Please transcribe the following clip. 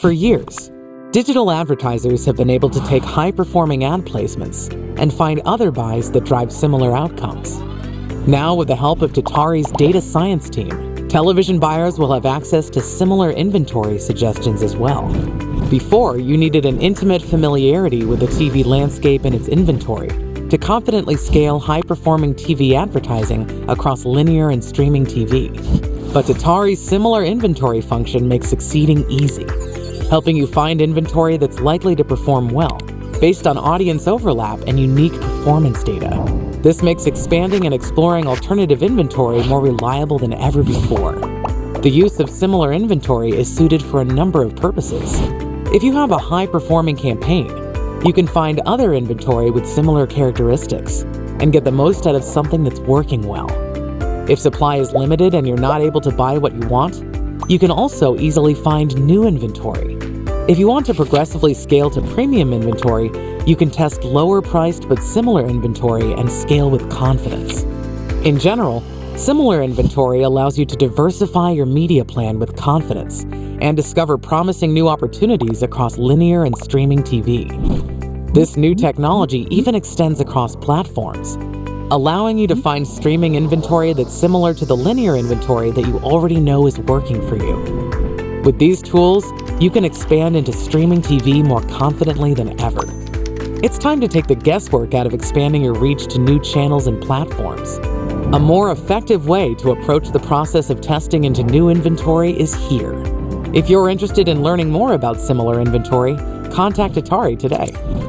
For years, digital advertisers have been able to take high-performing ad placements and find other buys that drive similar outcomes. Now, with the help of Tatari's data science team, television buyers will have access to similar inventory suggestions as well. Before, you needed an intimate familiarity with the TV landscape and its inventory to confidently scale high-performing TV advertising across linear and streaming TV. But Tatari's similar inventory function makes succeeding easy, helping you find inventory that's likely to perform well, based on audience overlap and unique performance data. This makes expanding and exploring alternative inventory more reliable than ever before. The use of similar inventory is suited for a number of purposes. If you have a high-performing campaign, you can find other inventory with similar characteristics and get the most out of something that's working well. If supply is limited and you're not able to buy what you want, you can also easily find new inventory. If you want to progressively scale to premium inventory, you can test lower priced but similar inventory and scale with confidence. In general, similar inventory allows you to diversify your media plan with confidence and discover promising new opportunities across linear and streaming TV. This new technology even extends across platforms, allowing you to find streaming inventory that's similar to the linear inventory that you already know is working for you. With these tools, you can expand into streaming TV more confidently than ever. It's time to take the guesswork out of expanding your reach to new channels and platforms. A more effective way to approach the process of testing into new inventory is here. If you're interested in learning more about similar inventory, contact Tatari today.